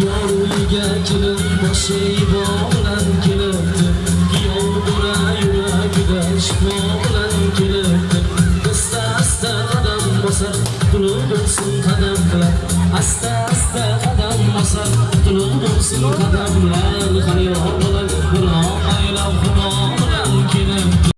yo'lga uyiga kelib boshing bilan kelibdi. Kuyov bo'ra yuragida shifo bilan kelibdi. Asta asta qadam bosar qulub bo'lsin qadam bilan. Asta asta qadam bosar qulub bo'lsin qadamlar